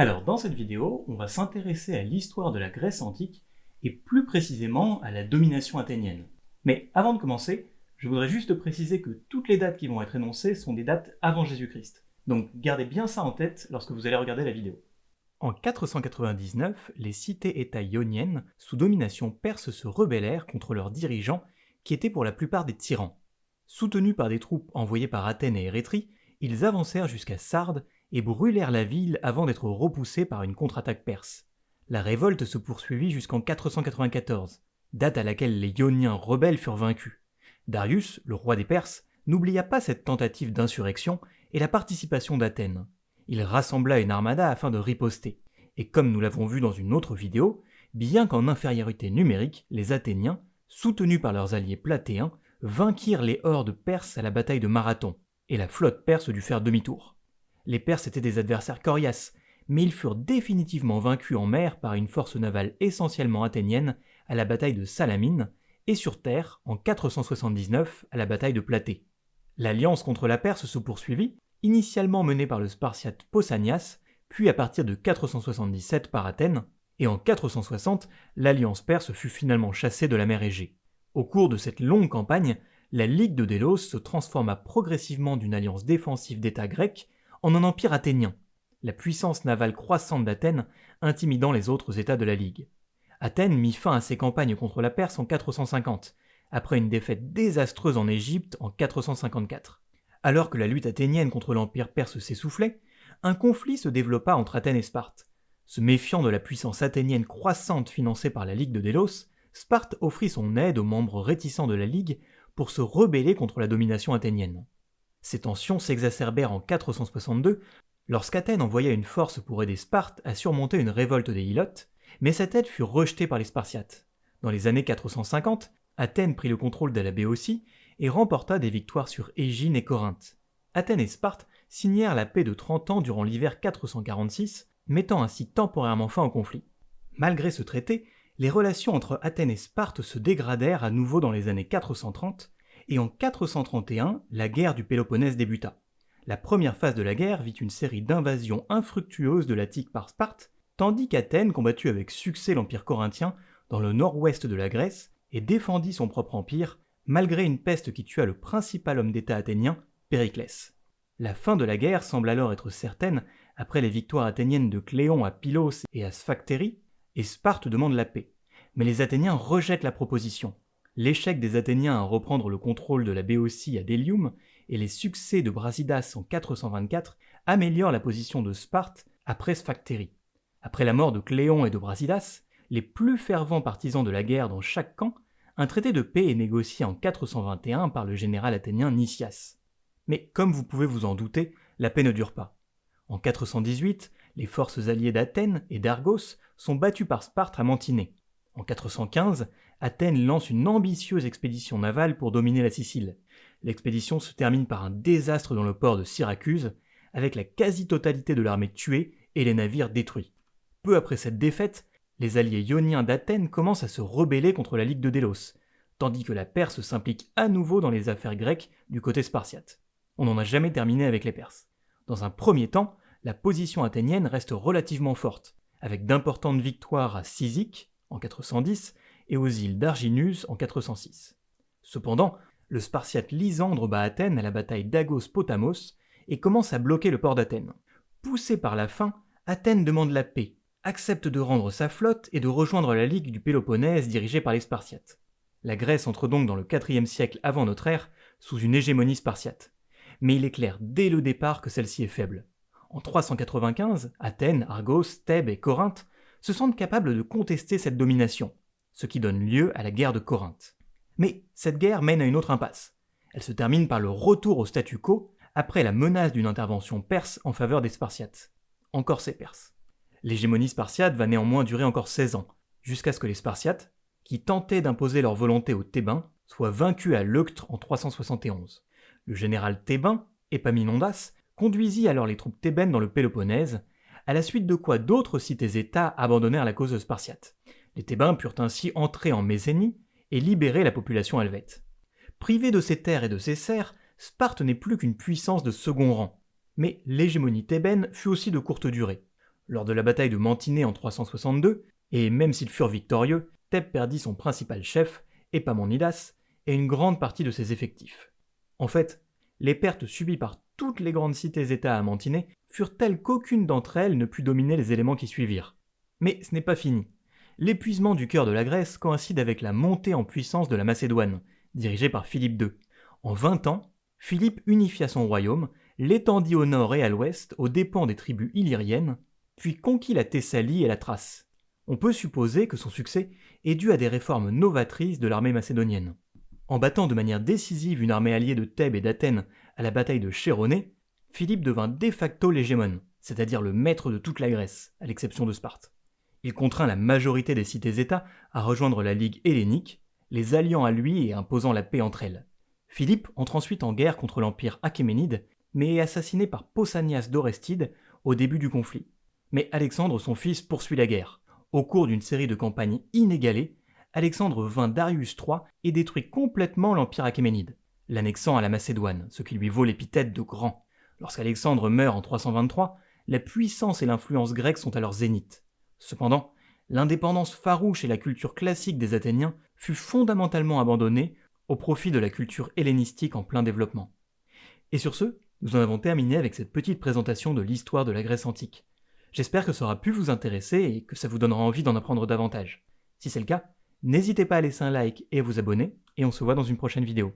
Alors dans cette vidéo, on va s'intéresser à l'histoire de la Grèce antique et plus précisément à la domination athénienne. Mais avant de commencer, je voudrais juste préciser que toutes les dates qui vont être énoncées sont des dates avant Jésus-Christ. Donc gardez bien ça en tête lorsque vous allez regarder la vidéo. En 499, les cités-États ioniennes, sous domination perse, se rebellèrent contre leurs dirigeants, qui étaient pour la plupart des tyrans. Soutenus par des troupes envoyées par Athènes et Érétrie, ils avancèrent jusqu'à Sardes et brûlèrent la ville avant d'être repoussés par une contre-attaque perse. La révolte se poursuivit jusqu'en 494, date à laquelle les Ioniens rebelles furent vaincus. Darius, le roi des Perses, n'oublia pas cette tentative d'insurrection et la participation d'Athènes. Il rassembla une armada afin de riposter. Et comme nous l'avons vu dans une autre vidéo, bien qu'en infériorité numérique, les Athéniens, soutenus par leurs alliés platéens, vainquirent les hordes perses à la bataille de Marathon, et la flotte perse dut faire demi-tour. Les Perses étaient des adversaires coriaces, mais ils furent définitivement vaincus en mer par une force navale essentiellement athénienne à la bataille de Salamine, et sur terre en 479 à la bataille de Platée. L'alliance contre la Perse se poursuivit, initialement menée par le Spartiate Pausanias, puis à partir de 477 par Athènes, et en 460, l'alliance perse fut finalement chassée de la mer Égée. Au cours de cette longue campagne, la Ligue de Délos se transforma progressivement d'une alliance défensive d'États grecs en un empire athénien, la puissance navale croissante d'Athènes intimidant les autres États de la Ligue. Athènes mit fin à ses campagnes contre la Perse en 450, après une défaite désastreuse en Égypte en 454. Alors que la lutte athénienne contre l'empire perse s'essoufflait, un conflit se développa entre Athènes et Sparte. Se méfiant de la puissance athénienne croissante financée par la Ligue de Délos, Sparte offrit son aide aux membres réticents de la Ligue pour se rebeller contre la domination athénienne. Ces tensions s'exacerbèrent en 462 lorsqu'Athènes envoya une force pour aider Sparte à surmonter une révolte des Hilotes, mais cette aide fut rejetée par les Spartiates. Dans les années 450, Athènes prit le contrôle de la Béotie et remporta des victoires sur Égine et Corinthe. Athènes et Sparte signèrent la paix de 30 ans durant l'hiver 446, mettant ainsi temporairement fin au conflit. Malgré ce traité, les relations entre Athènes et Sparte se dégradèrent à nouveau dans les années 430, et en 431, la guerre du Péloponnèse débuta. La première phase de la guerre vit une série d'invasions infructueuses de l'Attique par Sparte, tandis qu'Athènes combattit avec succès l'Empire corinthien dans le nord-ouest de la Grèce et défendit son propre empire, malgré une peste qui tua le principal homme d'État athénien, Périclès. La fin de la guerre semble alors être certaine après les victoires athéniennes de Cléon à Pylos et à Sphactérie, et Sparte demande la paix. Mais les Athéniens rejettent la proposition. L'échec des Athéniens à reprendre le contrôle de la Béotie à Délium et les succès de Brasidas en 424 améliorent la position de Sparte après Sphactérie. Après la mort de Cléon et de Brasidas, les plus fervents partisans de la guerre dans chaque camp, un traité de paix est négocié en 421 par le général athénien Nicias. Mais comme vous pouvez vous en douter, la paix ne dure pas. En 418, les forces alliées d'Athènes et d'Argos sont battues par Sparte à Mantinée. En 415, Athènes lance une ambitieuse expédition navale pour dominer la Sicile. L'expédition se termine par un désastre dans le port de Syracuse, avec la quasi-totalité de l'armée tuée et les navires détruits. Peu après cette défaite, les alliés ioniens d'Athènes commencent à se rebeller contre la Ligue de Délos, tandis que la Perse s'implique à nouveau dans les affaires grecques du côté spartiate. On n'en a jamais terminé avec les Perses. Dans un premier temps, la position athénienne reste relativement forte, avec d'importantes victoires à Cyzique en 410 et aux îles d'Arginus en 406. Cependant, le Spartiate Lysandre bat Athènes à la bataille d'Agos-Potamos et commence à bloquer le port d'Athènes. Poussé par la faim, Athènes demande la paix, accepte de rendre sa flotte et de rejoindre la Ligue du Péloponnèse dirigée par les Spartiates. La Grèce entre donc dans le IVe siècle avant notre ère sous une hégémonie spartiate. Mais il est clair dès le départ que celle-ci est faible. En 395, Athènes, Argos, Thèbes et Corinthe se sentent capables de contester cette domination, ce qui donne lieu à la guerre de Corinthe. Mais cette guerre mène à une autre impasse. Elle se termine par le retour au statu quo après la menace d'une intervention perse en faveur des Spartiates. Encore ces Perses. L'hégémonie spartiate va néanmoins durer encore 16 ans, jusqu'à ce que les Spartiates, qui tentaient d'imposer leur volonté aux Thébains, soient vaincus à Leuctre en 371. Le général thébain, Épaminondas, conduisit alors les troupes thébaines dans le Péloponnèse, à la suite de quoi d'autres cités-États abandonnèrent la cause spartiate. Les Thébains purent ainsi entrer en Mésénie et libérer la population helvète. Privée de ses terres et de ses serfs, Sparte n'est plus qu'une puissance de second rang. Mais l'hégémonie thébaine fut aussi de courte durée. Lors de la bataille de Mantinée en 362, et même s'ils furent victorieux, Thèbes perdit son principal chef, Epamonidas, et une grande partie de ses effectifs. En fait, les pertes subies par toutes les grandes cités-États à Mantinée furent telles qu'aucune d'entre elles ne put dominer les éléments qui suivirent. Mais ce n'est pas fini. L'épuisement du cœur de la Grèce coïncide avec la montée en puissance de la Macédoine, dirigée par Philippe II. En 20 ans, Philippe unifia son royaume, l'étendit au nord et à l'ouest aux dépens des tribus illyriennes, puis conquit la Thessalie et la Thrace. On peut supposer que son succès est dû à des réformes novatrices de l'armée macédonienne. En battant de manière décisive une armée alliée de Thèbes et d'Athènes à la bataille de Chéronée, Philippe devint de facto l'hégémon, c'est-à-dire le maître de toute la Grèce, à l'exception de Sparte. Il contraint la majorité des cités-États à rejoindre la Ligue hellénique, les alliant à lui et imposant la paix entre elles. Philippe entre ensuite en guerre contre l'empire achéménide, mais est assassiné par Pausanias d'Orestide au début du conflit. Mais Alexandre, son fils, poursuit la guerre. Au cours d'une série de campagnes inégalées, Alexandre vainc Darius III et détruit complètement l'empire achéménide, l'annexant à la Macédoine, ce qui lui vaut l'épithète de grand. Lorsqu'Alexandre meurt en 323, la puissance et l'influence grecques sont à leur zénith. Cependant, l'indépendance farouche et la culture classique des Athéniens fut fondamentalement abandonnée au profit de la culture hellénistique en plein développement. Et sur ce, nous en avons terminé avec cette petite présentation de l'histoire de la Grèce antique. J'espère que ça aura pu vous intéresser et que ça vous donnera envie d'en apprendre davantage. Si c'est le cas, n'hésitez pas à laisser un like et à vous abonner, et on se voit dans une prochaine vidéo.